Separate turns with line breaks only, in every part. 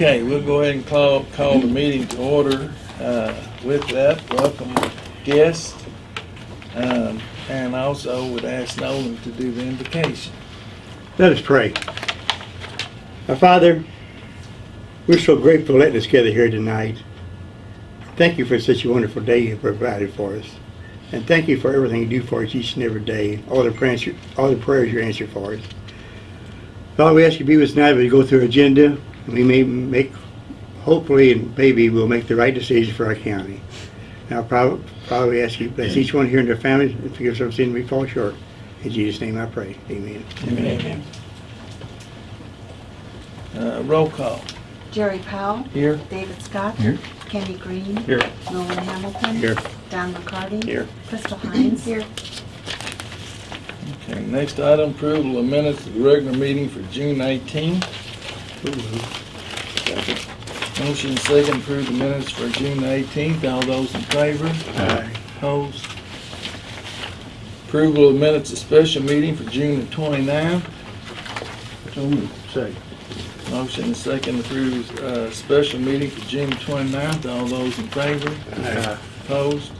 Okay, we'll go ahead and call, call the meeting to order. Uh, With that, welcome guests. Um, And also would ask Nolan to do the invocation.
Let us pray. Our Father, we're so grateful letting us gather here tonight. Thank you for such a wonderful day you provided for us. And thank you for everything you do for us each and every day, all the prayers, all the prayers you answer for us. Father, we ask you to be with us tonight as we go through our agenda, we may make, hopefully and maybe we'll make the right decision for our county. Now, probably, probably ask you to bless each one here and their families and forgive us our sin we fall short. In Jesus' name I pray. Amen.
Amen. Uh, Roll call.
Jerry Powell.
Here.
David Scott.
Here.
Kenny Green.
Here.
Nolan Hamilton.
Here.
Don McCarty.
Here.
Crystal Hines. Here.
Okay, next item, approval of minutes of the regular meeting for June 18. Motion second, approve the minutes for June 18th. All those in favor?
Aye.
Opposed? Approval of minutes of special meeting for June the 29th.
So moved. Second.
Motion second, approve, uh, special meeting for June 29th. All those in favor?
Aye.
Opposed?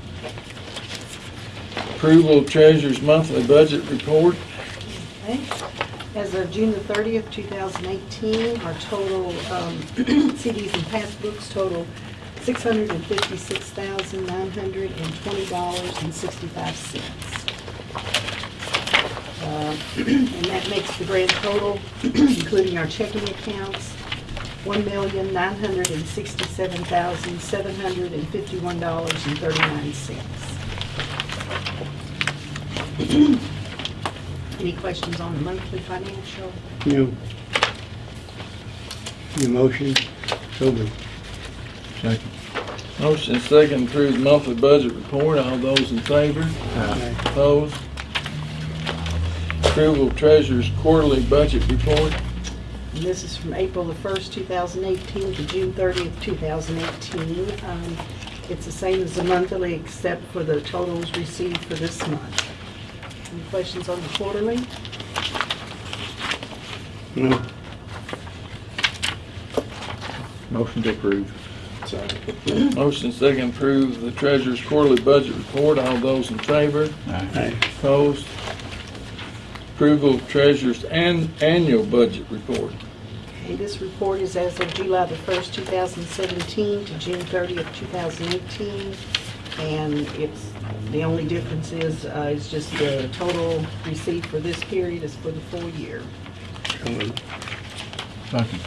Approval of treasurer's monthly budget report.
Okay. As of June the 30th, 2018, our total um, CDs and passbooks total $656,920.65. Uh, And that makes the grand total, including our checking accounts, $1,967,751.39. Any questions on the monthly financial?
No. Your motion? So moved.
Second.
Motion second, approve the monthly budget report. All those in favor?
Aye.
Opposed? Approval of treasurer's quarterly budget report.
And this is from April the 1st, 2018 to June 30th, 2018. Um, It's the same as the monthly, except for the totals received for this month. Any questions on the quarterly?
No.
Motion to approve.
Motion second, approve the treasurer's quarterly budget report. All those in favor?
Aye.
Opposed? Approval of treasurer's an, annual budget report.
Okay, this report is as of July the 1st, 2017 to June 30th, 2018. And it's, the only difference is, uh, is just the total received for this period is for the full year.
Second.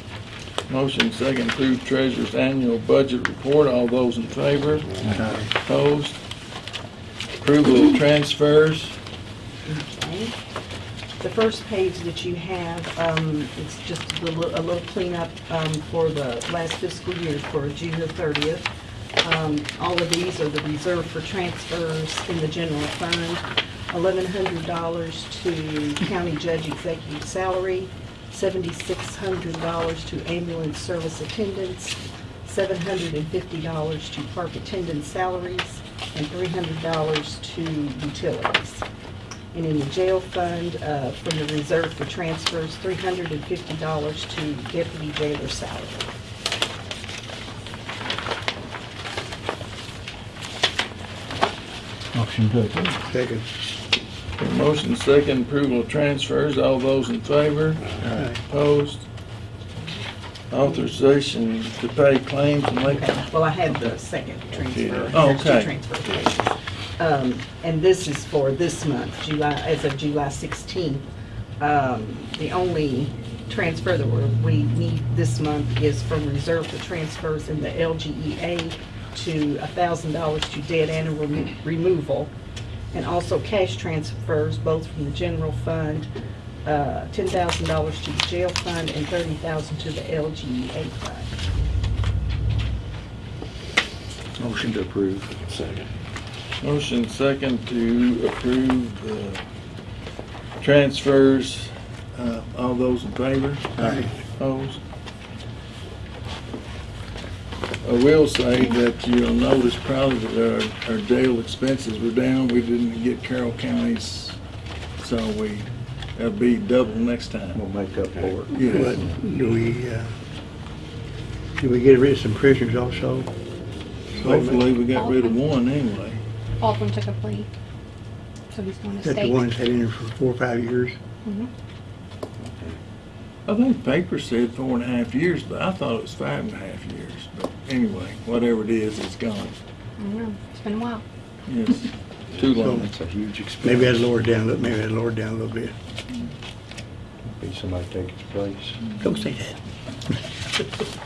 Motion second, approve treasurer's annual budget report. All those in favor?
Aye.
Opposed? Approval of transfers.
Okay. The first page that you have, um, it's just a little, a little cleanup, um, for the last fiscal year for June the thirtieth. Um, all of these are the reserve for transfers in the general fund. Eleven hundred dollars to county judge executive salary, seventy-six hundred dollars to ambulance service attendants, seven hundred and fifty dollars to park attendant salaries, and three hundred dollars to utilities. And in the jail fund, uh, from the reserve for transfers, three hundred and fifty dollars to deputy jailer salary.
Motion to approve.
Second.
Motion second, approval of transfers. All those in favor?
Aye.
Opposed? Authorization to pay claims and make,
well, I had the second transfer.
Oh,
There's two
okay.
transfer. Um, and this is for this month, July, as of July sixteenth. Um, the only transfer that we're, we need this month is from reserve to transfers in the LGEA to thousand dollars to dead animal remo- removal. And also cash transfers, both from the general fund, uh, ten thousand dollars to the jail fund and $30,000 to the LGEA fund.
Motion to approve.
Second.
motion second to approve the transfers. Uh, all those in favor?
Aye.
Opposed? I will say that you'll notice probably that our, our jail expenses were down. We didn't get Carroll County's, so we, that'll be double next time.
We'll make up for it.
Yeah.
But do we, uh, Did we get rid of some prisoners also?
Hopefully, we got rid of one anyway.
Baldwin took a plea. So he's going
Is
to
that the
state.
ones had in there for four or five years?
Mhm.
I think the paper said four and a half years, but I thought it was five and a half years. But anyway, whatever it is, it's gone.
I don't know. It's been a while.
Yes, too long.
That's a huge expense.
Maybe I'd lower it down, a little- maybe I'd lower it down a little bit.
Be somebody take its place.
Don't say that.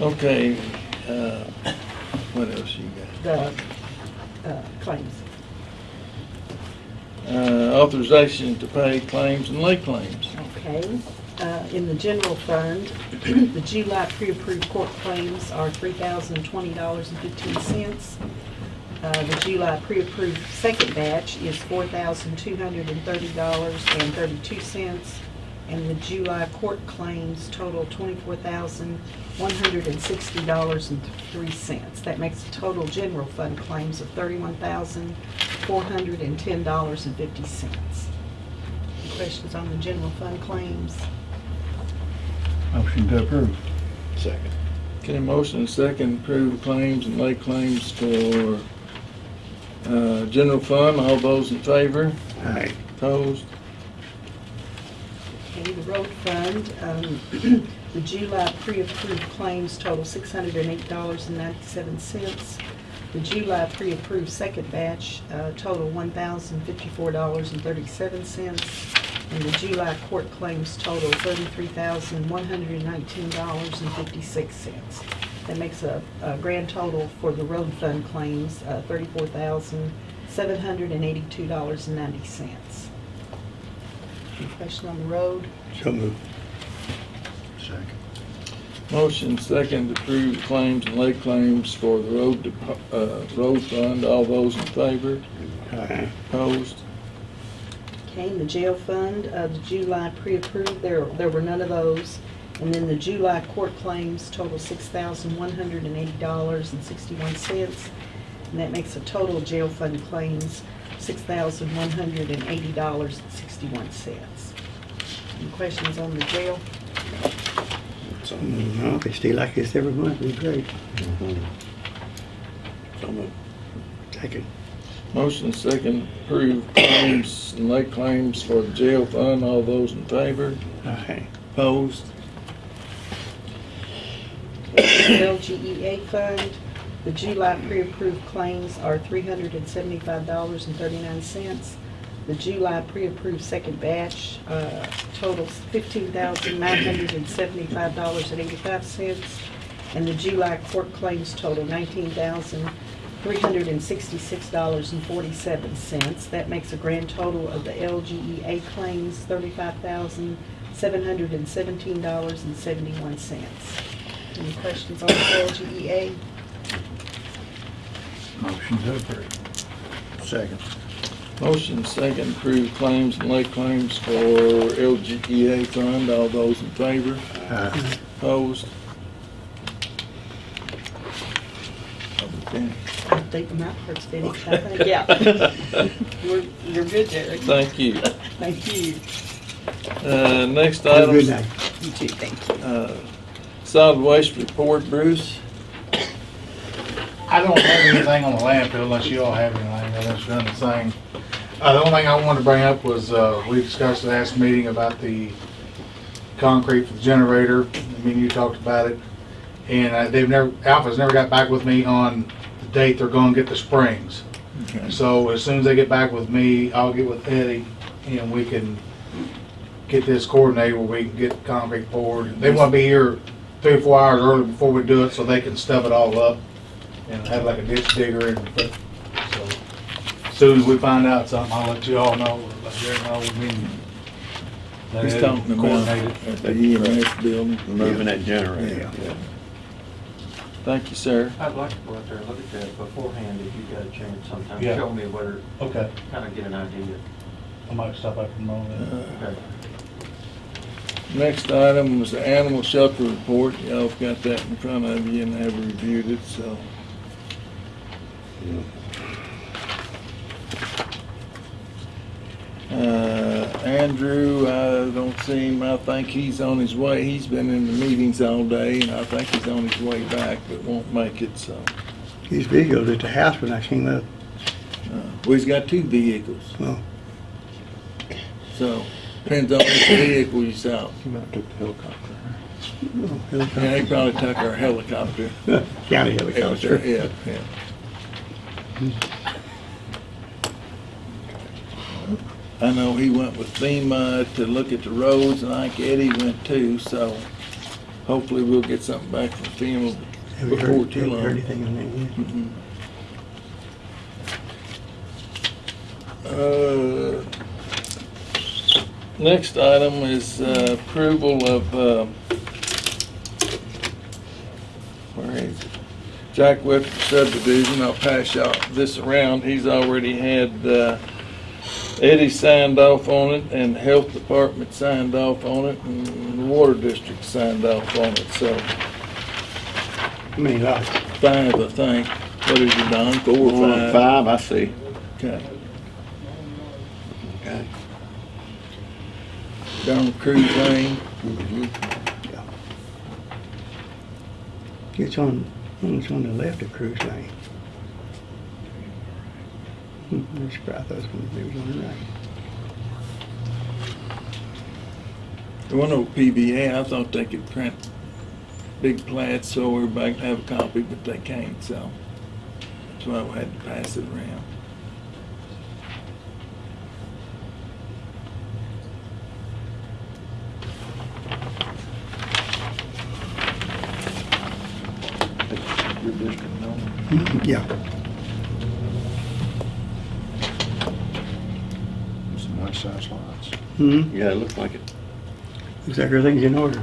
Okay, uh, what else you got?
The uh, claims.
Uh, authorization to pay claims and late claims.
Okay, uh, in the general fund, the July pre-approved court claims are three thousand twenty dollars and fifteen cents. Uh, the July pre-approved second batch is four thousand two hundred and thirty dollars and thirty-two cents. And the July court claims total twenty-four thousand one hundred and sixty dollars and three cents. That makes the total general fund claims of thirty-one thousand four hundred and ten dollars and fifty cents. Questions on the general fund claims?
Motion to approve.
Second.
Okay, motion and second, approve claims and late claims for, uh, general fund. All those in favor?
Aye.
Opposed?
Okay, the road fund, um, the July pre-approved claims total six hundred and eight dollars and ninety-seven cents. The July pre-approved second batch, uh, total one thousand fifty-four dollars and thirty-seven cents. And the July court claims total thirty-three thousand one hundred and nineteen dollars and fifty-six cents. That makes a, a grand total for the road fund claims, uh, thirty-four thousand seven hundred and eighty-two dollars and ninety cents. Any question on the road?
So moved.
Second.
Motion second, to approve claims and lay claims for the road, uh, road fund. All those in favor?
Aye.
Opposed?
Okay, and the jail fund, uh, the July pre-approved, there, there were none of those. And then the July court claims total six thousand one hundred and eighty dollars and sixty-one cents. And that makes a total jail fund claims, six thousand one hundred and eighty dollars and sixty-one cents. Any questions on the jail?
No, if they stay like this every month, it'd be great.
So moved.
Second.
Motion second, approve claims and late claims for the jail fund. All those in favor?
Aye.
Opposed?
LGEA fund, the July pre-approved claims are three hundred and seventy-five dollars and thirty-nine cents. The July pre-approved second batch, uh, totals fifteen thousand nine hundred and seventy-five dollars and eighty-five cents. And the July court claims total nineteen thousand three hundred and sixty-six dollars and forty-seven cents. That makes a grand total of the LGEA claims, thirty-five thousand seven hundred and seventeen dollars and seventy-one cents. Any questions on the LGEA?
Motion to approve.
Second.
Motion second, approve claims and late claims for LGEA fund. All those in favor?
Aye.
Opposed? Okay.
I think my part's finished, I yeah. We're, you're good, Derek.
Thank you.
Thank you.
Uh, next
Have a
item.
good night.
You too, thank you.
Uh, Solid waste report, Bruce.
I don't have anything on the landfill unless you all have anything, unless you're done the same. Uh, the only thing I wanted to bring up was, uh, we discussed last meeting about the concrete for the generator. I mean, you talked about it. And uh, they've never, Alpha's never got back with me on the date they're gonna get the springs.
Okay.
So as soon as they get back with me, I'll get with Eddie and we can get this coordinated where we can get concrete poured. They wanna be here three or four hours early before we do it so they can stuff it all up and have like a ditch digger and put, so. As Soon as we find out something, I'll let you all know, let Jerry know, we can. let
He's
Eddie
talking
coordinate
about
it.
at the EMS building.
Moving that generator.
Yeah.
Thank you, sir.
I'd like to go out there and look at that beforehand if you got a chance sometime.
Yeah.
Show me where,
Okay,
kind of get an idea.
I might stop up in a moment.
Uh,
Okay.
Next item was the animal shelter report. Y'all have got that in front of you and have reviewed it, so. Uh, Andrew, I don't see him, I think he's on his way, he's been in the meetings all day, and I think he's on his way back, but won't make it, so.
His vehicle's at the house when I came up.
uh, Well, he's got two vehicles,
Well,
so, depends on which vehicle you saw.
You might have took the helicopter.
oh,
Yeah, he probably took our helicopter.
County helicopter.
Yeah, yeah. I know he went with FEMA to look at the roads, and I think Eddie went too, so hopefully we'll get something back from FEMA
Have you
before
heard,
too
have you heard
long.
anything on that yet?
Mhm. Uh, Next item is uh, approval of, uh, where is it? Jack Webster subdivision, I'll pass y'all this around, he's already had uh, Eddie signed off on it, and the Health Department signed off on it, and the Water District signed off on it, so
How many lots?
five, I think. What is it, Don, four or
Four
five?
and five, I see.
Okay.
Okay.
Down Cruise Lane.
It's on, it's on the left of Cruise Lane. I'm surprised those ones, they was on the right.
There wasn't no PVA, I thought they could print big plats so everybody could have a copy, but they can't, so. That's why we had to pass it around.
Your district, no?
Yeah,
Some nice sized lots.
Hmm
Yeah, it looks like it.
looks like everything's in order.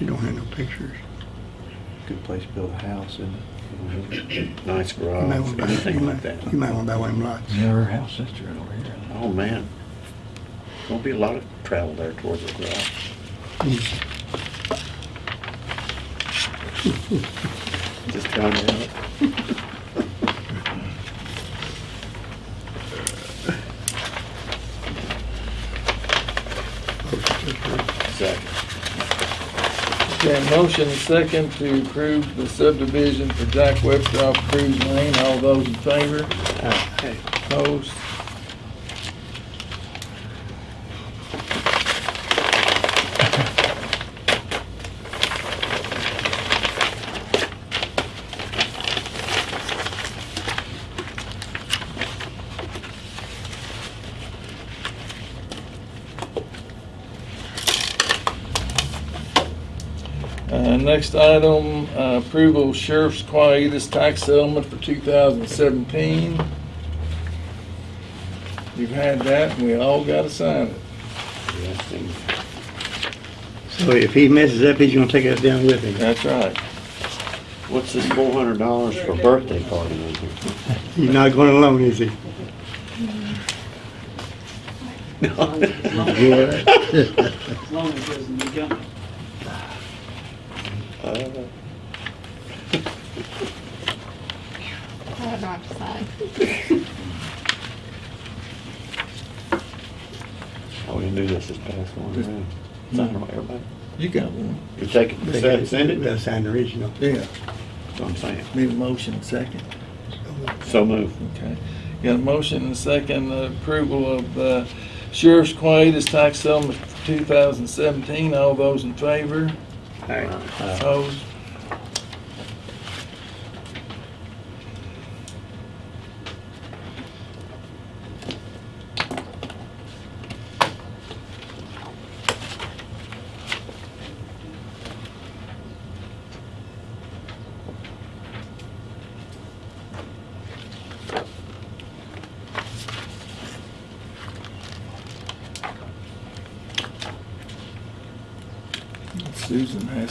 You don't have no pictures.
Good place to build a house, isn't it?
Nice
You might
garage,
wanna buy-
anything
you
like
might-
that.
You might wanna buy one of them lots.
Yeah, her house sister over here.
Oh, man. Won't be a lot of travel there towards the garage. Just to help. Second.
Okay, motion second to approve the subdivision for Jack Webster off Cruise Lane. All those in favor?
Okay.
Opposed? Uh, next item, uh, approval of Sheriff's Quietus tax settlement for two thousand seventeen. You've had that, and we all gotta sign it.
Yes,
So if he messes up, he's gonna take us down with him.
That's right.
What's this four hundred dollars for birthday party? in here?
He's not going alone, is he?
As long as it doesn't become.
Uh,
I don't know what to say.
How we gonna do this this past one? man? Sign them, everybody.
You got one.
You take it, send send it?
They'll sign the original.
Yeah.
That's what I'm saying.
Need a motion second.
So move.
Okay. Got a motion and a second uh, approval of uh, Sheriff's Quietus tax settlement for two thousand seventeen. All those in favor? Opposed? Susan has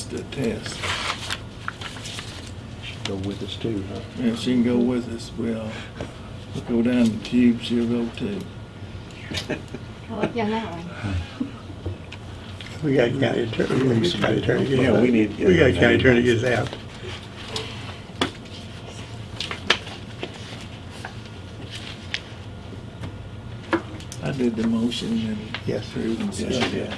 the test.
Go with us too, huh?
Yeah, she can go with us. We'll go down the tube, she'll go too.
I like that one.
We got county attorney, we got county attorney
Yeah, we need
We got county attorney get out.
I did the motion and.
Yes.
approved and
Yes,
yeah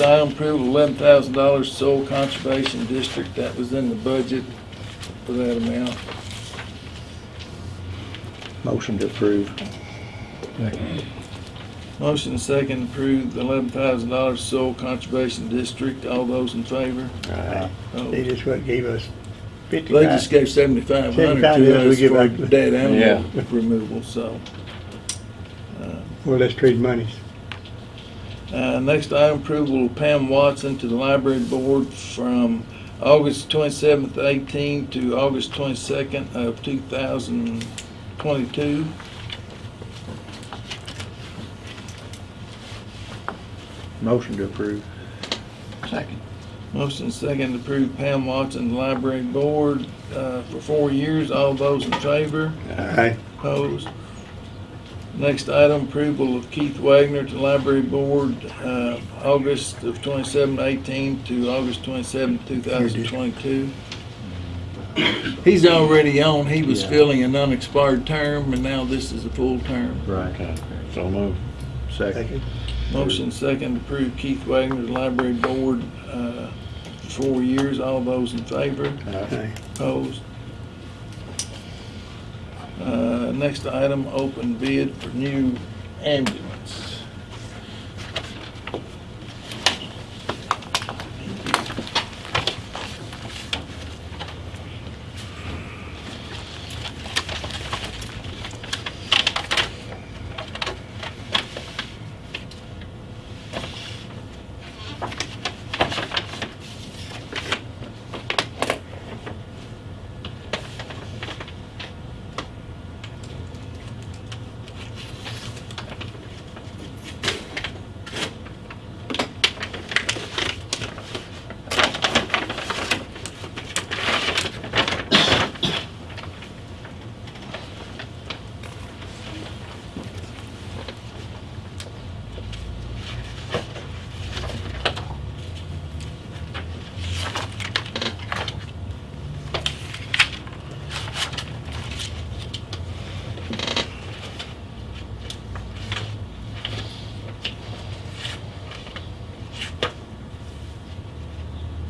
next item, approval eleven thousand dollars Soil Conservation District, that was in the budget for that amount.
Motion to approve.
Motion second, approve the eleven thousand dollars Soil Conservation District, all those in favor?
Aye.
They just what gave us
They
fifty-five.
just gave seventy-five hundred
75, yeah,
to
we
us
give
for
back-
dead animal
Yeah.
removal, so. uh,
Well, let's trade monies.
Uh, next item, approval of Pam Watson to the library board from August twenty-seventh, eighteen to August twenty-second of two thousand twenty-two.
Motion to approve.
Second.
Motion second to approve Pam Watson, to the library board, uh, for four years. All those in favor?
Aye.
Opposed? Next item, approval of Keith Wagner to Library Board, uh, August of 2718 to August 27, 2022. He's already on, he was
Yeah.
filling an unexpired term, and now this is a full term.
Right.
Okay, so move.
Second.
Second.
Motion second to approve Keith Wagner to Library Board, uh, four years. All those in favor?
Aye.
Opposed? Uh, Next item, open bid for new ambulance.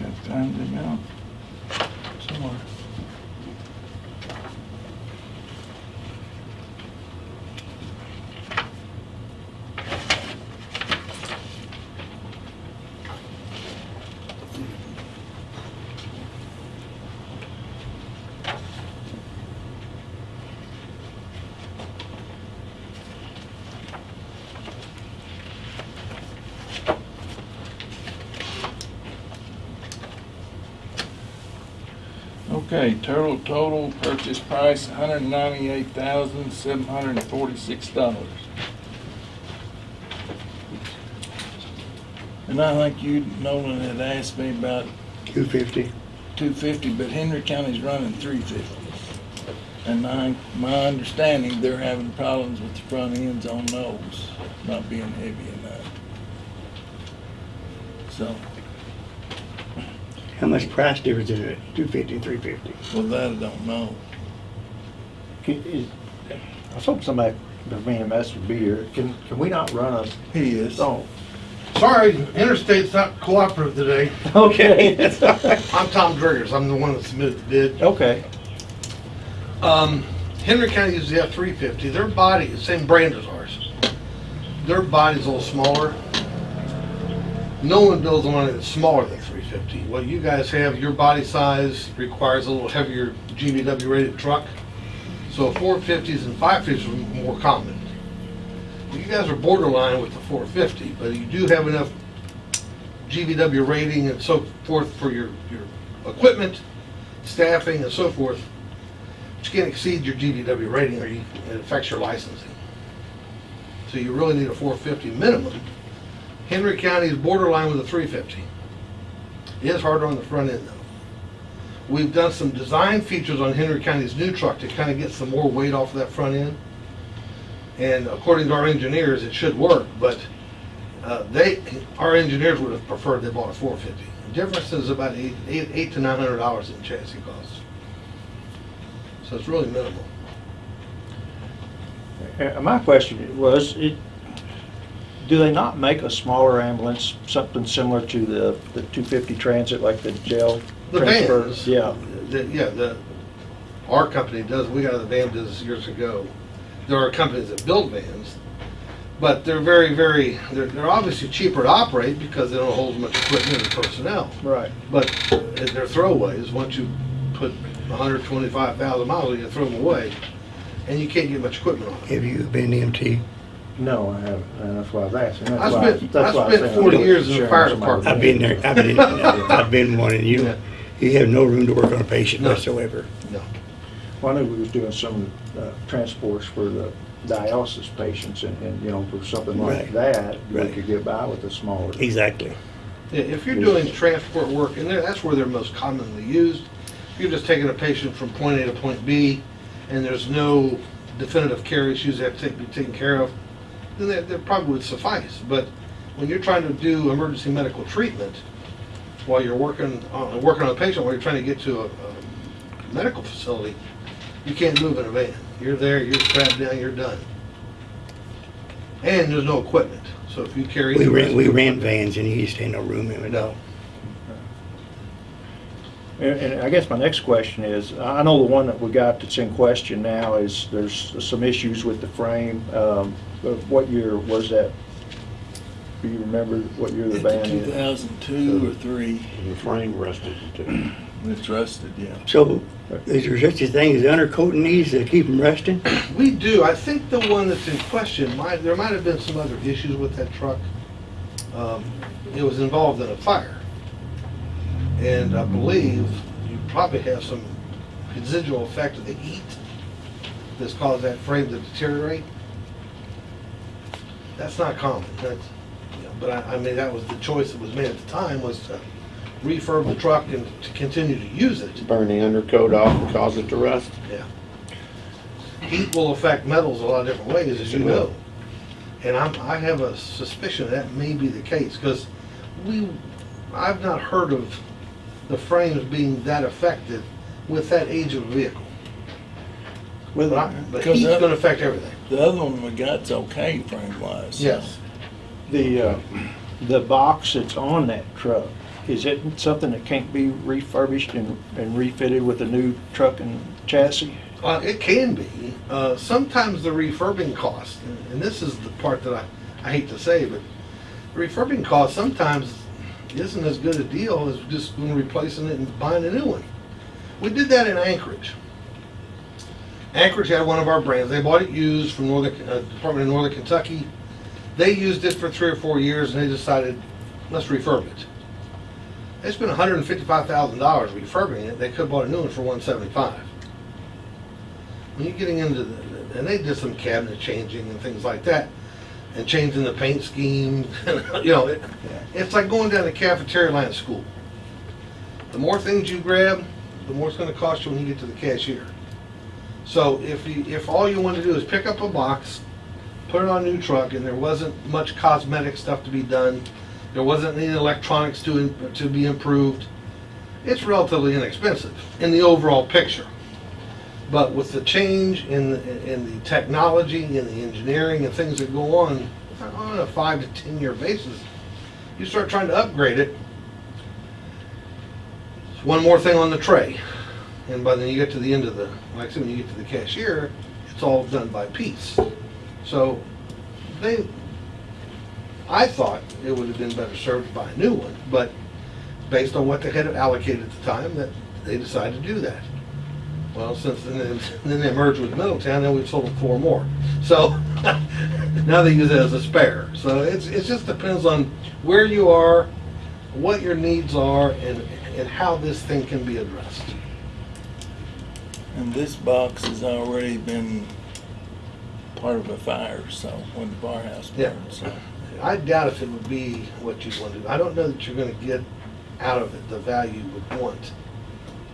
Got time to go? Somewhere. Okay, total, total purchase price, hundred and ninety-eight thousand, seven hundred and forty-six dollars. And I think you, Nolan, had asked me about
Two fifty.
two fifty, but Henry County's running three fifty. And I, my understanding, they're having problems with the front ends on those, not being heavy enough. So,
much price difference is it? Two fifty three fifty?
well, that I don't know.
Can- is- I was hoping somebody, the VMS would be here. Can, can we not run a,
He is.
oh,
Sorry, Interstate's not cooperative today.
okay.
I'm Tom Driggers, I'm the one that submitted the bid.
Okay.
Um, Henry County uses the F-350, their body, the same brand as ours. Their body's a little smaller. No one builds one that's smaller than 350. What you guys have, your body size requires a little heavier GVW rated truck. So 450s and 550s are more common. You guys are borderline with the 450, but you do have enough GVW rating and so forth for your, your equipment, staffing and so forth. You can't exceed your GVW rating or you, it affects your licensing. So you really need a 450 minimum. Henry County is borderline with a 350. It is harder on the front end though. We've done some design features on Henry County's new truck to kind of get some more weight off of that front end. And according to our engineers, it should work, but Uh, they, our engineers would have preferred they bought a four fifty. The difference is about eight, eight, eight to nine hundred dollars in chassis costs. So it's really minimal.
Uh, My question was, it, do they not make a smaller ambulance, something similar to the, the 250 Transit, like the jail
The
transfer?
vans.
Yeah,
The, yeah, the, our company does, we got a van business years ago. There are companies that build vans, but they're very, very, they're, they're obviously cheaper to operate because they don't hold as much equipment and personnel.
right.
But they're throwaways, once you put hundred twenty-five thousand miles, you throw them away, and you can't get much equipment on them.
Have you been EMT?
No, I haven't, and that's why I was asking. That's
I
why-
spent-
that's
I
why
spent
saying
40
I'm
years in the
sharing
fire
some
department.
I've been there, I've been, I've been one, and you,
Yeah.
you have no room to work on a patient
No.
whatsoever.
No.
Well, I knew we was doing some uh, transports for the dialysis patients, and, and, you know, for something like
Right.
that, we
Right.
could get by with a smaller.
Exactly.
Yeah, if you're doing transport work, and they're- that's where they're most commonly used, you're just taking a patient from point A to point B, and there's no definitive care issues that have to be taken care of, then that, that probably would suffice. But when you're trying to do emergency medical treatment, while you're working on, working on a patient, while you're trying to get to a, a medical facility, you can't move in a van. You're there, you're strapped down, you're done. And there's no equipment, so if you carry.
We
the
ran, we
rescue
ran vans and you used to have no room in it.
No.
And, and I guess my next question is, I know the one that we got that's in question now is, there's some issues with the frame. Um, but What year was that? Do you remember what year the van
Two
is?
thousand two or three,
The frame rusted too.
it's rusted, yeah.
So, is there such a thing as undercoating these to keep them rusting?
We do. I think the one that's in question, might, there might have been some other issues with that truck. Um, It was involved in a fire. And I believe you probably have some residual effect of the heat that's caused that frame to deteriorate. That's not common. That's, you know, but I, I mean, that was the choice that was made at the time, was to refurb the truck and to continue to use it.
Burn the undercoat off and cause it to rust.
Yeah. Heat will affect metals a lot of different ways, as you
will.
know. And I'm, I have a suspicion that may be the case, because we, I've not heard of the frames being that affected with that age of a vehicle.
Well,
But I- but
because
heat's gonna affect everything.
The other one we got's okay frame wise. Yes.
The, uh, the box that's on that truck, is it something that can't be refurbished and, and refitted with a new truck and chassis?
Uh, it can be. Uh, sometimes the refurbing cost, and- and this is the part that I, I hate to say, but the refurbing cost sometimes isn't as good a deal as just replacing it and buying a new one. We did that in Anchorage. Anchorage had one of our brands. They bought it used from Northern, uh, Department of Northern Kentucky. They used it for three or four years and they decided, let's refurb it. They spent hundred and fifty-five thousand dollars refurbing it. They could've bought a new one for one seventy-five when you're getting into the, and they did some cabinet changing and things like that, and changing the paint scheme, you know, it, it's like going down the cafeteria line at school. The more things you grab, the more it's gonna cost you when you get to the cashier. So if you, if all you want to do is pick up a box, put it on a new truck, and there wasn't much cosmetic stuff to be done, there wasn't any electronics to, to be improved, it's relatively inexpensive in the overall picture. But with the change in, the- in the technology and the engineering and things that go on, on a five to 10-year basis, you start trying to upgrade it. One more thing on the tray. And by then you get to the end of the, like when you get to the cashier, it's all done by piece. So they, I thought it would have been better served buy a new one, but based on what they had allocated at the time, that they decided to do that. Well, since then, then they merged with Middletown, and we've sold them four more. So now they use it as a spare. So it's, it just depends on where you are, what your needs are, and, and how this thing can be addressed.
And this box has already been part of a fire, so when the firehouse
Yeah.
burned, so.
I doubt if it would be what you'd want to do. I don't know that you're gonna get out of it the value you would want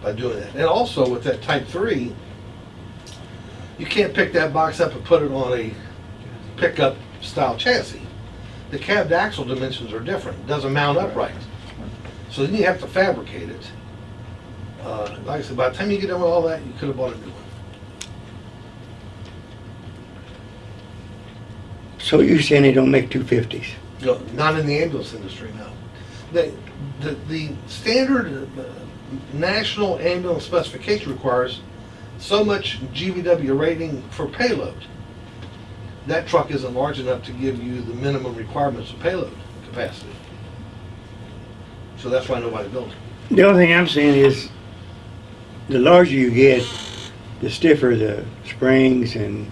by doing that. And also with that type three, you can't pick that box up and put it on a pickup style chassis. the cab to axle dimensions are different, it doesn't mount up right. So then you have to fabricate it. Uh, Like I said, by the time you get done with all that, you could have bought a new one.
So you're saying they don't make two fifties?
No, not in the ambulance industry, no. The, the, the standard uh, national ambulance specification requires so much GVW rating for payload. That truck isn't large enough to give you the minimum requirements of payload capacity. So that's why nobody built it.
The only thing I'm saying is, the larger you get, the stiffer the springs and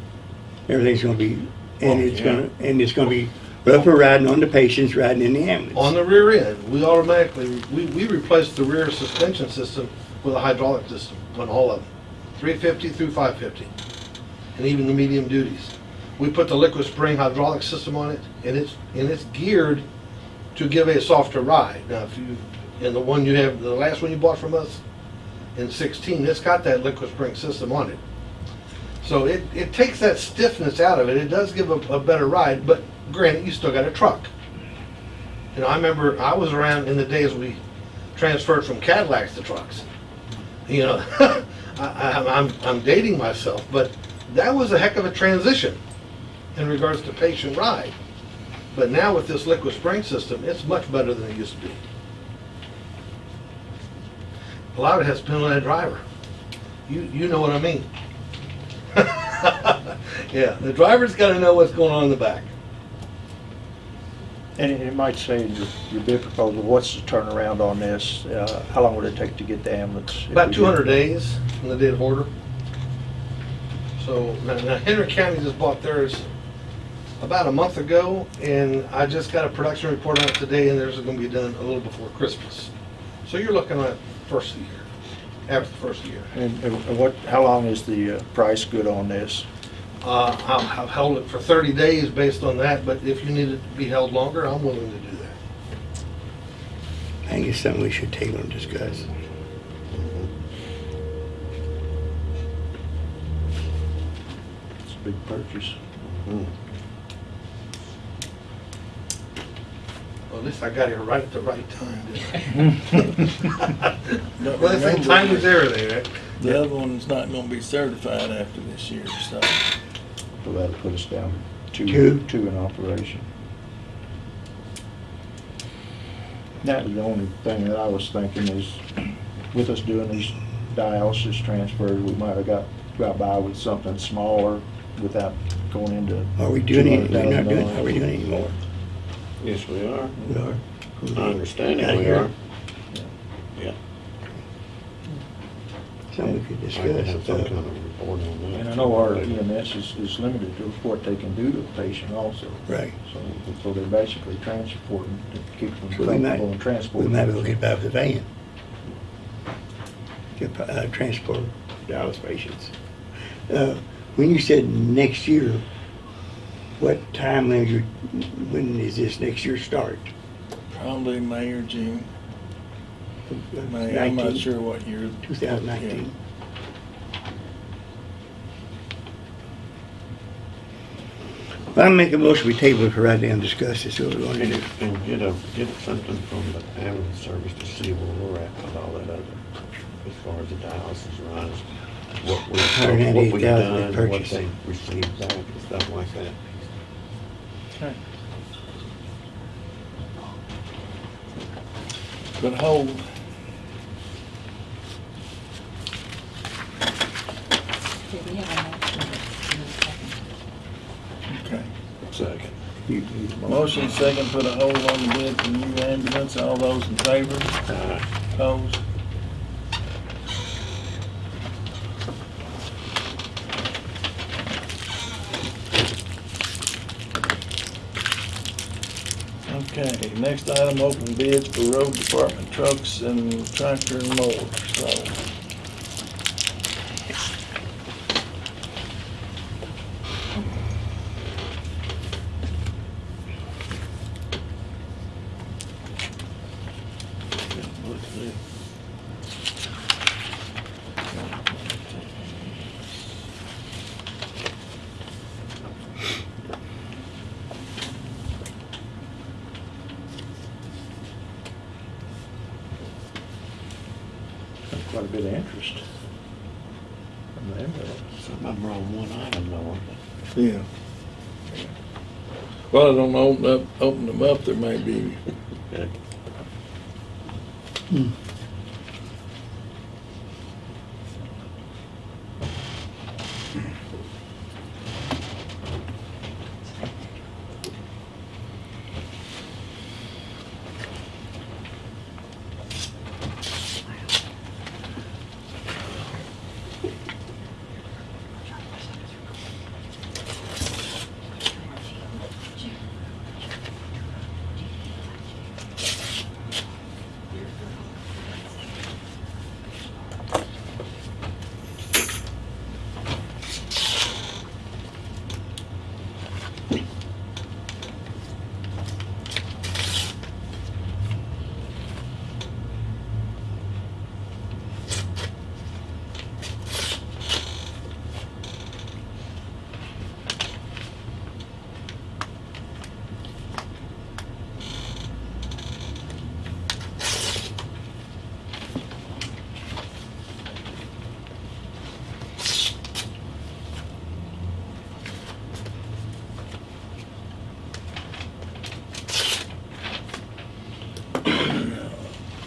everything's gonna be, and
Oh,
it's
yeah.
gonna, and it's gonna be rougher riding on the patients, riding in the ambulance.
On the rear end, we automatically, we, we replaced the rear suspension system with a hydraulic system on all of them, 350 through 550, and even the medium duties. We put the liquid spring hydraulic system on it, and it's, and it's geared to give a softer ride. Now, if you, and the one you have, the last one you bought from us in 16, it's got that liquid spring system on it. So it, it takes that stiffness out of it. It does give a, a better ride, but granted, you still got a truck. You know, I remember I was around in the days we transferred from Cadillacs to trucks. You know, I, I, I'm, I'm dating myself, but that was a heck of a transition in regards to patient ride. But now with this liquid spring system, it's much better than it used to be. A lot of it has to depend on that driver. You, you know what I mean. Yeah, the driver's gotta know what's going on in the back.
And it it might say in your, your bid proposal, what's the turnaround on this? Uh, How long would it take to get the ambulance?
About two hundred days from the date of order. So, now now Henry County just bought theirs about a month ago, and I just got a production report on it today, and theirs is gonna be done a little before Christmas. So you're looking at first year, after the first year.
And and what, how long is the uh, price good on this?
Uh, I've I've held it for thirty days based on that, but if you need it to be held longer, I'm willing to do that.
I think it's something we should table and discuss.
It's a big purchase.
Well, at least I got here right at the right time, didn't I?
But
Well, they say
remember,
time is everything, right?
The other one's not gonna be certified after this year, so.
So that'll put us down to
Two.
two, two in operation. That was the only thing that I was thinking is, with us doing these dialysis transfers, we might have got, got by with something smaller without going into.
Are we doing it, we're not doing,
$200,000.
are we doing it anymore?
Yes, we are.
We are.
My understanding,
Out
we
here.
are. Yeah.
Something we could
I could have
discuss.
some
uh,
kind of report on that.
And I know our EMS is, is limited to what they can do to the patient also.
Right.
So, so they're basically transporting, to keep them
So we might,
comfortable and
we
transporting.
might be able to get by with the van. Get, uh, transport dialysis patients. Uh, When you said next year, what timeline you, when is this next year start?
Probably May or June. May, I'm not
19?
sure what year.
2019. Well, I'm making a motion, we table it for right now and discuss this, so we're gonna do.
And get a, get something from the ambulance service to see where we're at with all that other, as far as the dialysis runs. What we, what we've
$198,000
done, what
purchase.
they received back and stuff like that.
Okay. But hold,
Okay, we have a motion second.
okay.
Second.
You- you-
Motion second, put a hold on the bid for new ambulance. All those in favor?
Aye.
Opposed? Okay, next item, open bids for road department trucks and tractor and mower, so. Let's see.
A bit of interest. from the ambulance.
Some of them are on one item though, aren't they?
Yeah. Well, I don't know, open up, open them up, there may be,
Yeah. Hmm.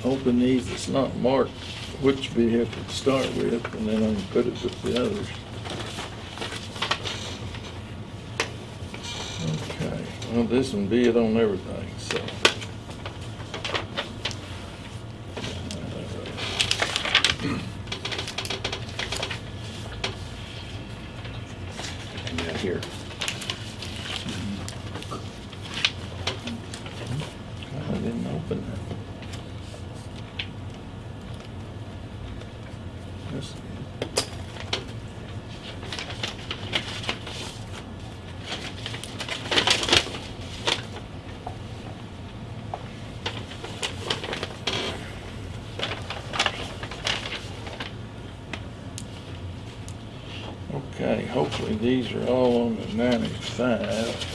open these, not marked which vehicle to start with, and then I can put it with the others. Okay, well, this one bid on everything, so.
Yeah, here.
I didn't open that. This- Okay, hopefully these are all on the ninety-five.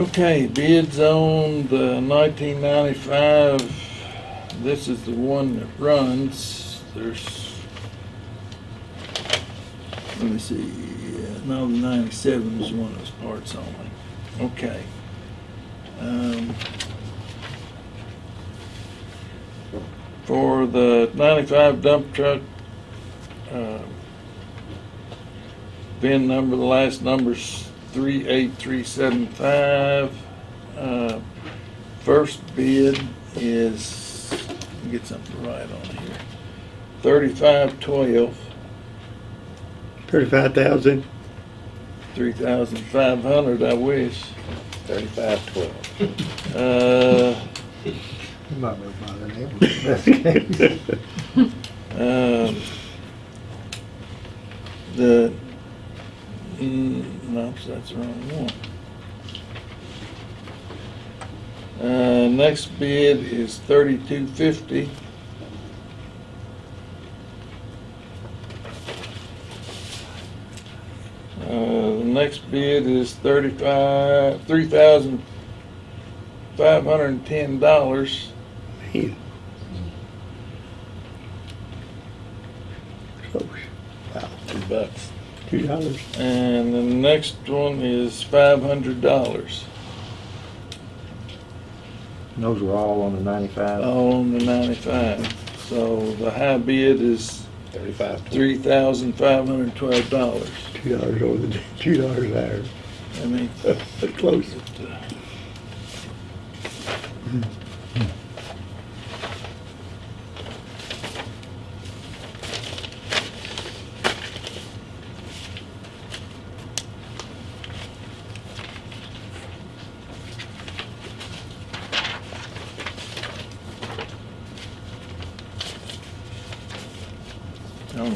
Okay, bids on the nineteen ninety-five, this is the one that runs, there's, let me see, yeah, no, the ninety-seven is one of those parts only, okay. Um, For the ninety-five dump truck, uh, VIN number, the last number's three eight three seven five. Uh, First bid is, let me get something right on here, thirty-five twelve,
Thirty-five thousand.
three thousand five hundred, I wish.
Thirty-five twelve.
Uh, um, The, mm, no, that's the wrong one. Uh, next bid is thirty-two fifty. Uh, the next bid is thirty-five, three thousand five hundred and ten dollars.
Man. Close. Wow,
Two bucks.
Two dollars.
And the next one is five hundred dollars,
Those were all on the ninety-five.
all on the ninety-five. So the high bid is
Thirty-five.
three thousand five hundred and twelve dollars.
Two dollars over the, two dollars an hour.
I mean,
That's close.
I don't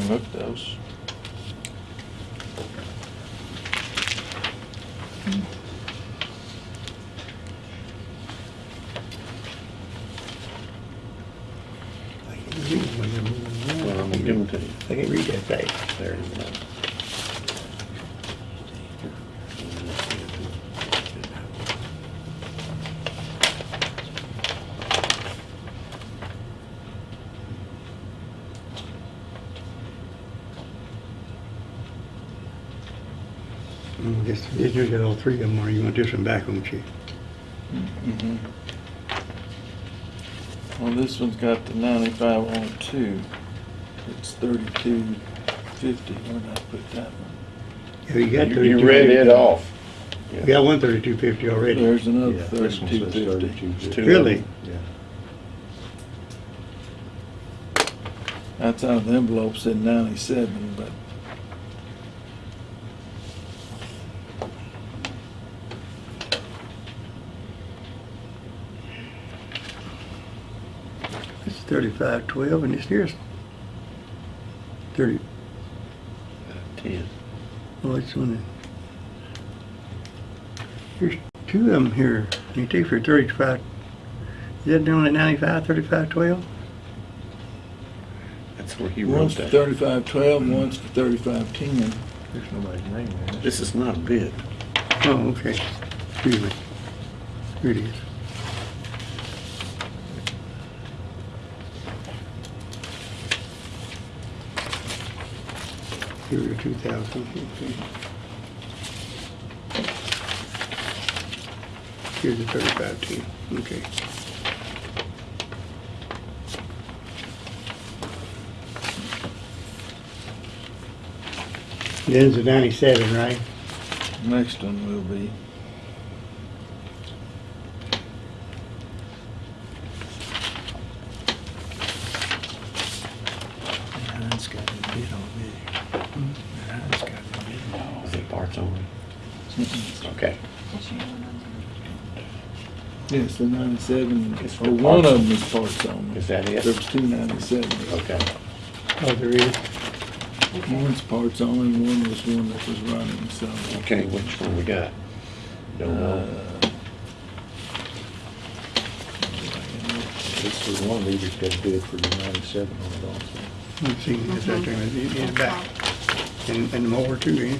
look those.
I can't read when they're moving around.
Well, I'm gonna give them to you.
I can't read that fast.
There you go.
Guess, guess you got all three of them, or you want this one back, won't you?
Mhm. Well, this one's got the ninety-five on it. It's thirty-two fifty. Where'd I put that one?
Yeah, you got
You-
thirty-two.
You read it off.
You got one thirty-two fifty already.
There's another
Yeah, this one
thirty-two
says
fifty.
32.
Two
Really?
them.
Yeah.
That's out of the envelope said ninety-seven, but
This is thirty-five twelve, and this here's thirty,
Ten.
oh, it's one. Here's two of them here. You take for thirty-five, is that down at ninety-five, thirty-five he
That's where he wrote
one's for
that.
thirty-five twelve and one's for thirty-five ten.
There's nobody's name there.
This is not a bid.
Oh, okay. Excuse me. Here it is. Two thousand. Here's the thirty-five ten, okay. Then's the ninety-seven, right?
Next one will be.
Mine's got a bid already. Mine's got a bid.
Is it parts only? Okay.
That's your one on
Yes, the ninety-seven, It's or one of them is parts only.
Is that
There
it?
was two ninety-sevens.
Okay.
Oh, there is.
One's parts only, and one was one that was running, so.
Okay, which one we got? Don't know.
Uh,
This was one of these that's got a bid for the ninety-seven on it also.
Let's see, it's right there, in in the back. And, and the mower too, eh?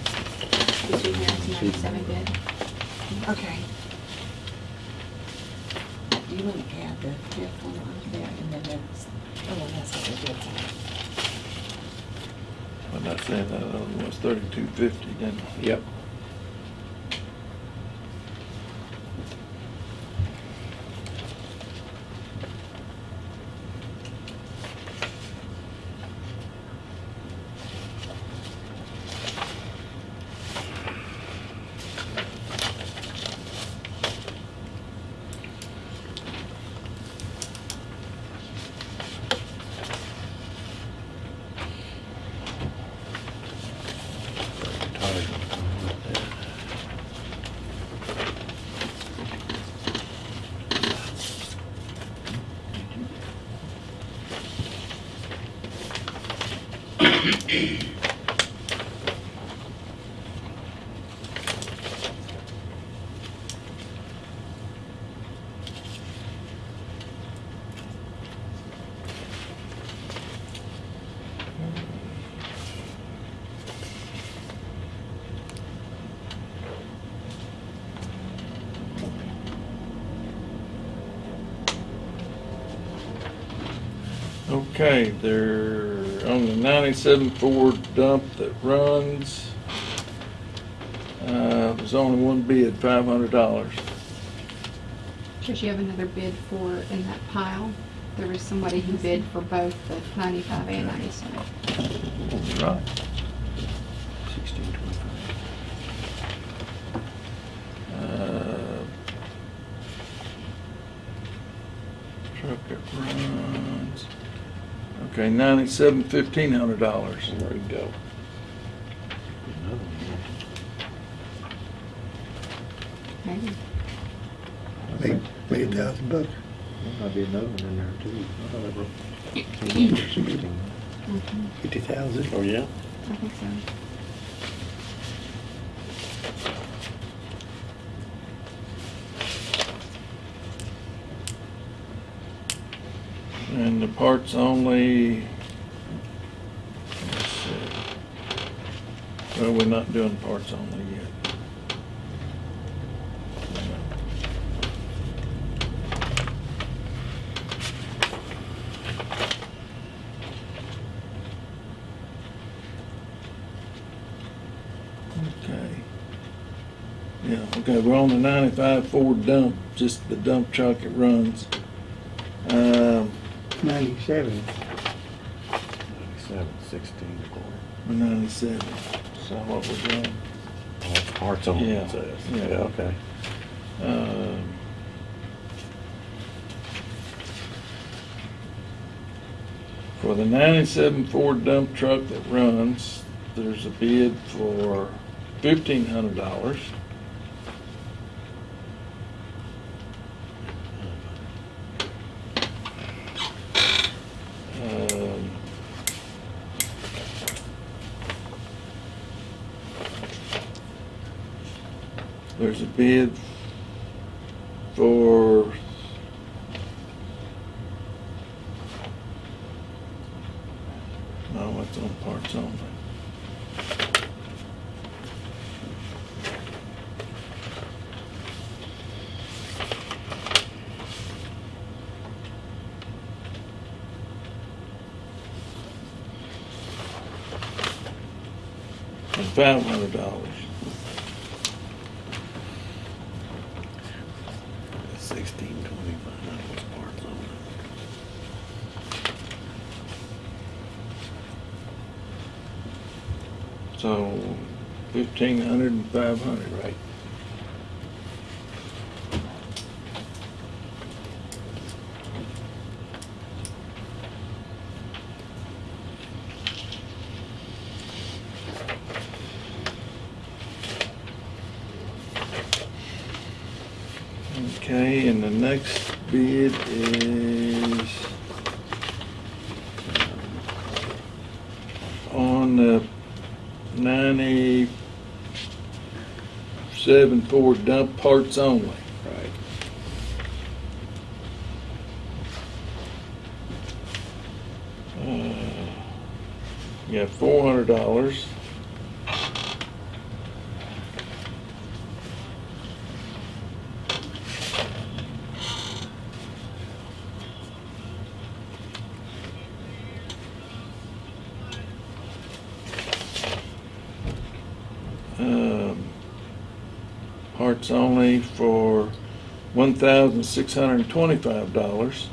The two ninety- ninety-seven bid. Okay. You want to add the fifth one on there and then oh, that's, oh, that's what the bid's on.
When I said that other one was thirty-two fifty, didn't I?
Yep.
Okay, they're on the ninety-seven Ford dump that runs. Uh, there's only one bid, five hundred dollars.
Does you have another bid for in that pile? there was somebody who bid for both the ninety-five and ninety-seven.
Right.
Sixteen twenty-five.
Uh, Truck that runs, okay, ninety-seven, fifteen hundred dollars.
There you go.
Maybe.
Maybe, maybe a thousand bucks.
There might be another one in there too. I thought I wrote.
Mhm,
Fifty thousand.
Oh, yeah?
I think so.
And the parts only, Well, we're not doing parts only yet. Okay. Yeah, okay, we're on the 95 Ford dump, just the dump truck it runs. Um,
97.
97, 16 to 97
is uh, what we're doing.
Parts only,
Yeah.
it says.
Uh, yeah.
Yeah, okay.
Um, For the ninety-seven Ford dump truck that runs, there's a bid for fifteen hundred dollars. Bid for no, it's on parts only. And five hundred dollars.
Sixteen twenty-five, that was only.
So fifteen hundred and five hundred.
Right.
Okay, and the next bid is on the ninety-seven Ford dump parts only.
Right.
Uh, You got four hundred dollars. Um, Parts only for one thousand six hundred and twenty-five dollars.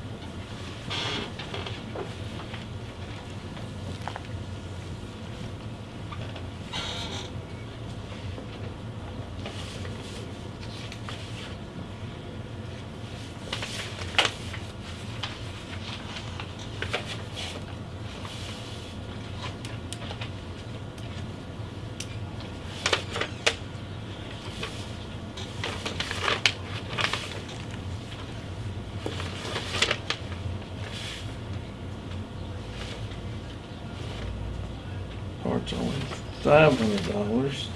Parts only five hundred dollars.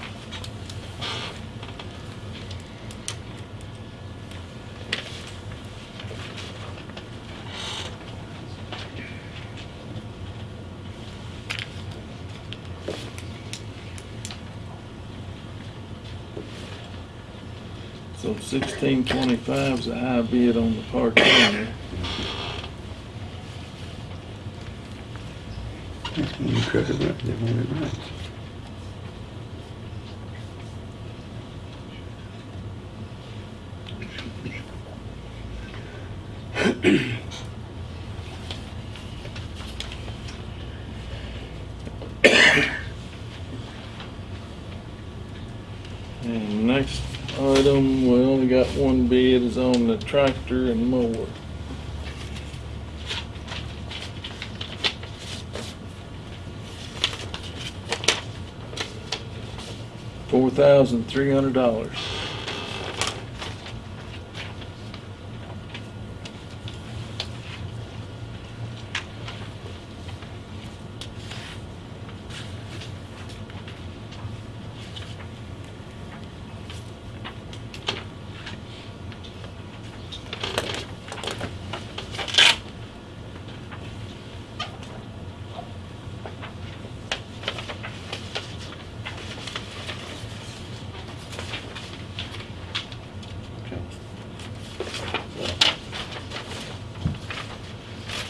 So sixteen twenty-five is a high bid on the
park parts went
and next item, we only got one bid, is on the tractor and mower. $1,300.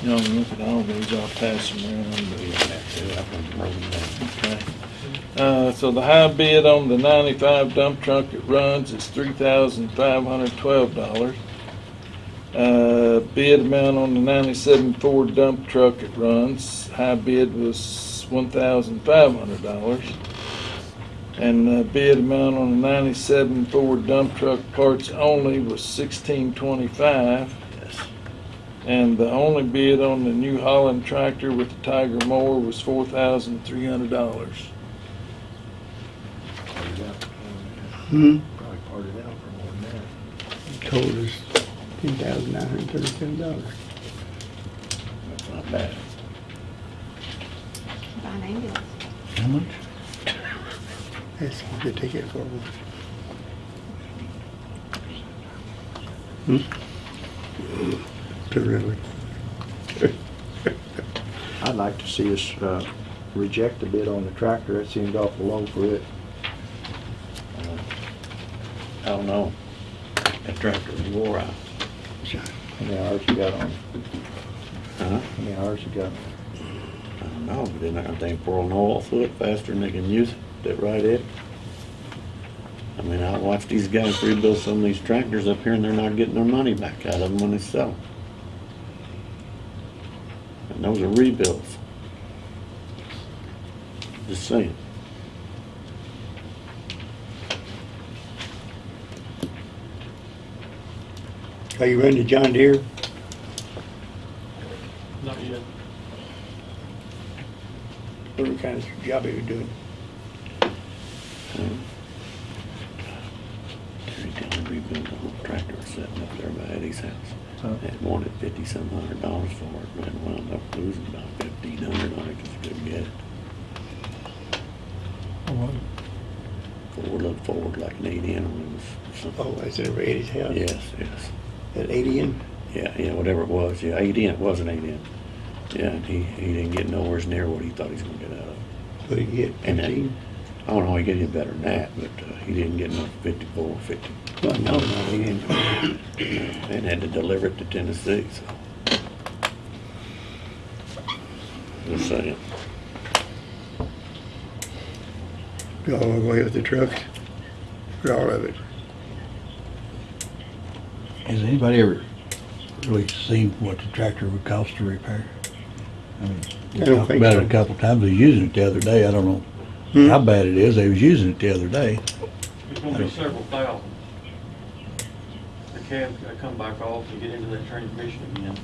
You know, at all these, I'll pass them around. but- Okay. Uh, so the high bid on the ninety-five dump truck that runs is three thousand five hundred twelve dollars. Uh, bid amount on the ninety-seven Ford dump truck that runs, high bid was one thousand five hundred dollars. And the bid amount on the ninety-seven Ford dump truck parts only was sixteen twenty-five.
Yes.
And the only bid on the New Holland tractor with the Tiger mower was four thousand three hundred dollars.
Hmm,
Probably parted out for more than that.
told us ten thousand nine hundred thirty-seven dollars.
That's not bad.
Buy an ambulance.
How much? That's what they take it for. Hmm? Terrific.
I'd like to see us, uh, reject the bid on the tractor. That seemed awful low for it.
Uh, I don't know. That tractor was wore out.
How many hours you got on it?
Huh?
How many hours you got?
I don't know, but then I think pour an oil through it faster than they can use it. That right, Ed? I mean, I watch these guys rebuild some of these tractors up here and they're not getting their money back out of them when they sell them. And those are rebuilds. Just saying.
Are you running the John Deere?
Not yet.
What kind of job are you doing?
Um, Terry Dillon rebuilt the whole tractor sitting up there by Eddie's house.
Huh?
And wanted fifty some hundred dollars for it, and wound up losing about fifteen hundred on it because he couldn't get it. Ford looked forward like an eight in, it was something.
Oh, is it Eddie's house?
Yes, yes.
At eighty in?
Yeah, yeah, whatever it was, yeah, eight in, it was an eight in. Yeah, and he, he didn't get nowhere near what he thought he was gonna get out of it.
What did you get,
And then-
fifteen?
I don't know, he get any better than that, but, uh, he didn't get enough fifty-four, fifty,
Well, no, no, he didn't.
and had to deliver it to Tennessee, so. Just saying.
Go all the way with the truck, For all of it?
Has anybody ever really seen what the tractor would cost to repair? I mean, we
I don't
talked
think
about
so.
it a couple times, they was using it the other day, I don't know
Hmm?
how bad it is, they was using it the other day.
It's gonna be several thousand. The cab's gotta come back off and get into that transmission again.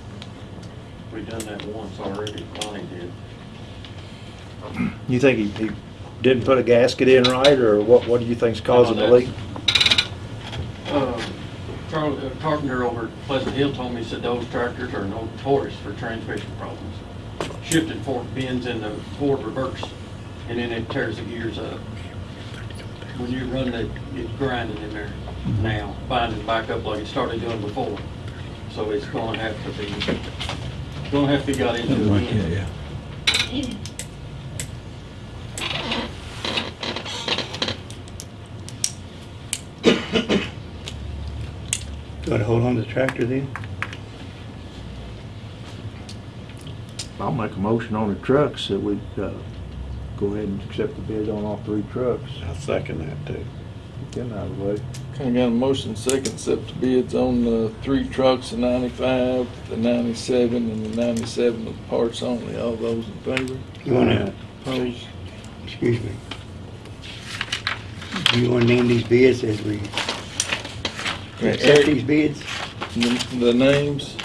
We've done that once already, Bonnie did.
You think he, he didn't put a gasket in right, or what, what do you think's causing the leak?
Uh, Charlie, uh, Carpenter over at Pleasant Hill told me, he said those tractors are notorious for transmission problems. Shifted fork bends in the forward reverse, and then it tears the gears up. When you run that, it's grinding in there now, binding back up like it started doing before. So it's gonna have to be, gonna have to be got into
Something like that,
again.
yeah.
You wanna hold on to the tractor then?
I'll make a motion on the trucks that we, uh, go ahead and accept the bid on all three trucks.
I second that too.
Get them out of the way.
Kinda got a motion second, accept the bids on the three trucks, the ninety-five, the ninety-seven, and the ninety-seven with parts only. All those in favor?
You wanna,
Opposed?
excuse me. Do you wanna name these bids as we accept these bids?
The the names,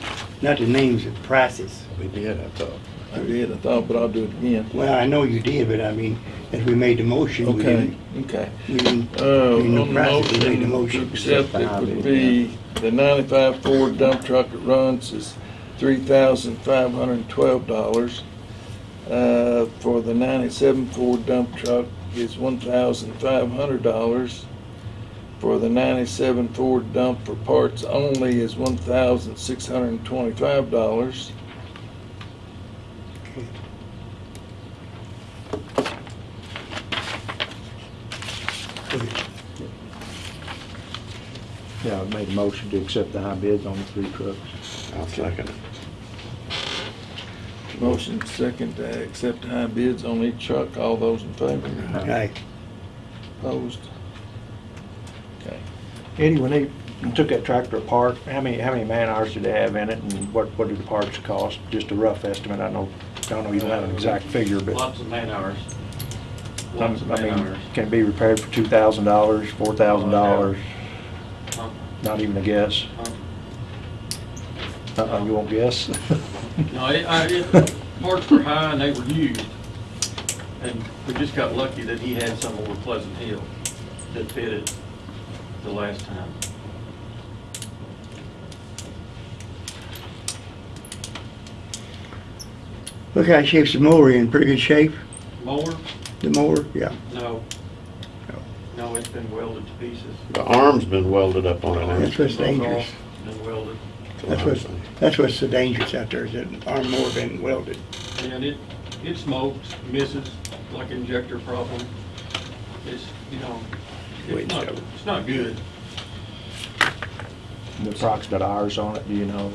Not the names, the prices.
We did, I thought.
I did, I thought, but I'll do it again.
Well, I know you did, but I mean, as we made the motion, we
Okay,
didn't,
okay.
we didn't,
Uh,
we
on the
we made the
motion, to accept it would be the ninety-five Ford dump truck that runs is three thousand five hundred and twelve dollars. Uh, for the ninety-seven Ford dump truck is one thousand five hundred dollars. For the ninety-seven Ford dump for parts only is one thousand six hundred and twenty-five dollars.
Yeah, I made a motion to accept the high bids on the three trucks.
I'll second it.
Motion second to accept high bids on each truck. All those in favor?
Aye.
Opposed? Okay.
Eddie, when they took that tractor apart, how many, how many man hours did they have in it and what, what did the parts cost? Just a rough estimate. I know, I don't know you don't have an exact figure, but.
Lots of man hours. Lots of
I
man
mean,
hours.
can it be repaired for two thousand dollars, four thousand dollars? Not even a guess?
uh,
Uh-uh, you won't guess?
No, it, I, it, parts were high and they were used. And we just got lucky that he had some over Pleasant Hill that fitted the last time.
Look how shape's the mower in, pretty good shape,
Mower?
the mower, yeah.
No. No, it's been welded to pieces.
The arm's been welded up on it now.
That's what's dangerous.
Been welded.
That's what's, that's what's so dangerous out there, is that arm more been welded.
And it, it smokes, misses, like injector problem. It's, you know, it's not, it's not good.
The approximate hours on it, do you know?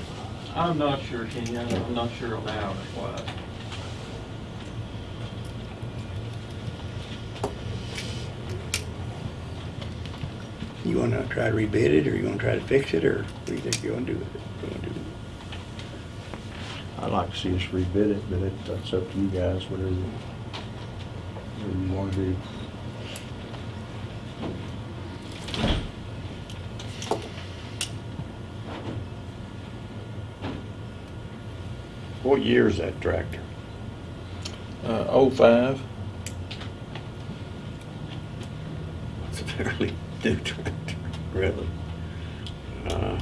I'm not sure, Kenny, I'm I'm not sure on the hours wise.
You wanna try to rebid it, or you wanna try to fix it, or what do you think you wanna do with it? You wanna do-
I'd like to see us rebid it, but it, that's up to you guys, whatever, you- whatever you wanna do.
What year is that tractor?
Uh, oh five.
It's a fairly new tractor, really. Uh,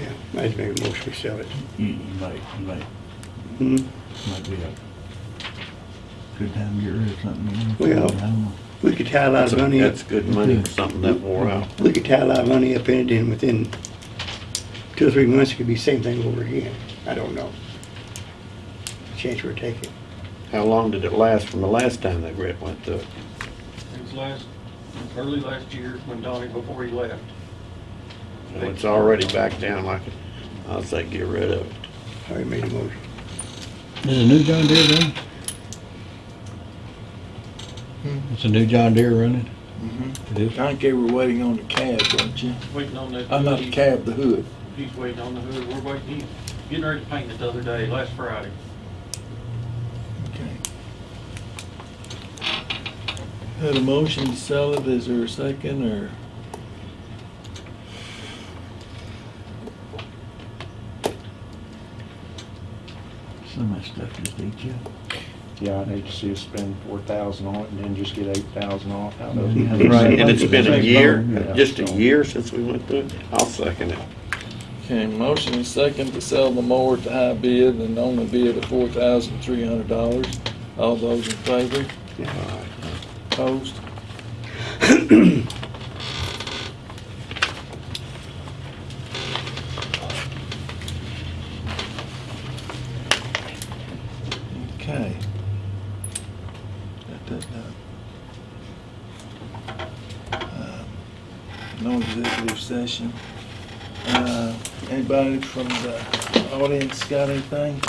Yeah, might as well make a motion to sell it.
You, you might, you might,
Hmm?
might be a good time to get rid of something. you know?
Well,
I don't know.
We could tie a lot
That's,
of
a-
money up,
that's good money for something that wore out.
we could tie a lot of money up in it, and within two or three months, it could be the same thing over again. I don't know. Chance we're taking.
How long did it last from the last time that Brett went through it?
It was last, early last year when Donnie, before he left.
Well, It's already back down like, it- I'll say get rid of it.
Already made a motion.
Is a new John Deere running? It's a new John Deere running?
Mm-hmm.
It is?
I think they were waiting on the cab, weren't you?
Waiting on that.
Uh, not the cab, the hood.
He's waiting on the hood, we're waiting, he's getting ready to paint it the other day, last Friday.
Had a motion to sell it, is there a second, or?
Some of that stuff just eats you.
Yeah, I'd hate to see us spend four thousand on it and then just get eight thousand off out of it.
Right.
And it's been a year,
Yeah.
just a year since we went through it? I'll second it.
Okay, motion and second to sell the mower to the high bid and only bid of four thousand three hundred dollars. All those in favor? Opposed? Okay. Got that done. Um, No executive session. Uh, Anybody from the audience got anything?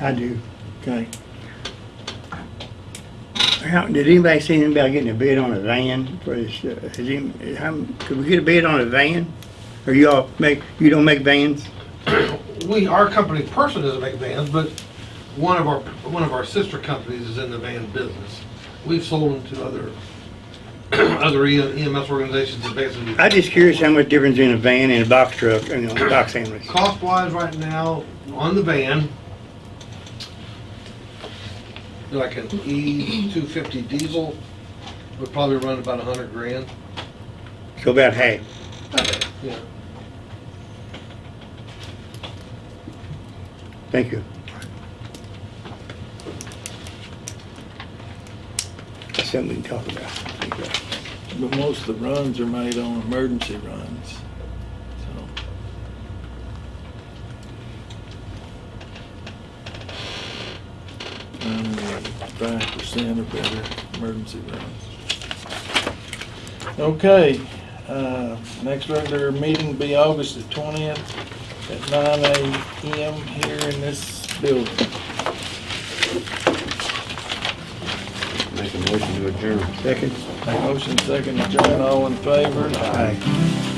I do.
Okay.
How, did anybody see anything about getting a bid on a van for this, uh, has any, how, could we get a bid on a van? Or you all make, you don't make vans?
we, our company personally doesn't make vans, but one of our, one of our sister companies is in the van business. We've sold them to other, other EMS organizations that basically.
I'm just curious how much difference in a van and a box truck, you know, box ambulance.
Cost wise right now, on the van, like an E two fifty diesel would probably run about a hundred grand.
So about half.
Yeah.
Thank you. That's something we can talk about.
But most of the runs are made on emergency runs, so. Five percent or better emergency runs. Okay, uh, next regular meeting will be August the twentieth at nine AM here in this building.
Make a motion to adjourn.
Second?
Motion second, adjourn, all in favor?
Aye.